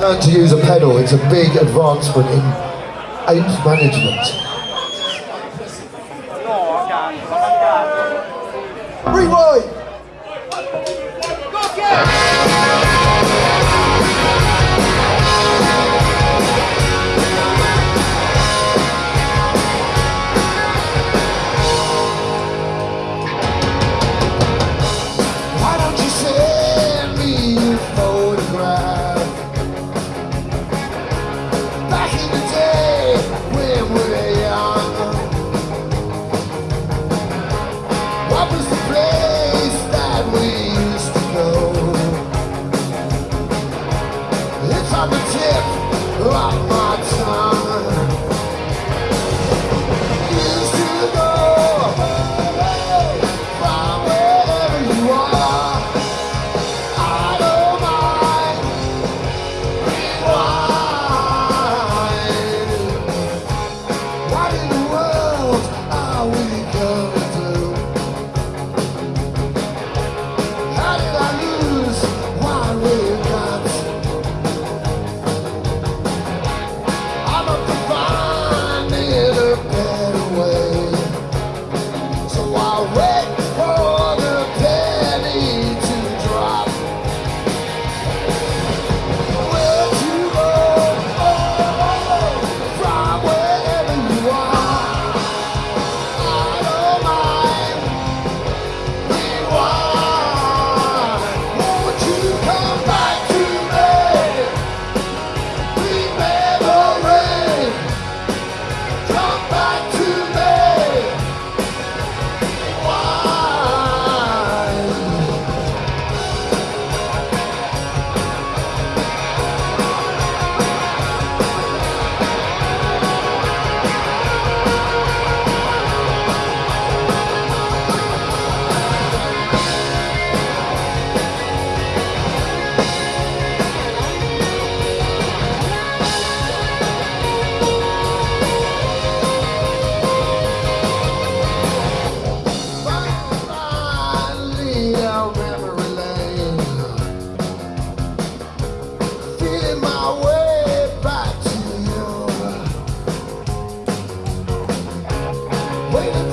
learned to use a pedal. It's a big advancement in ape management. Rewind! Why don't you send me a photograph? way.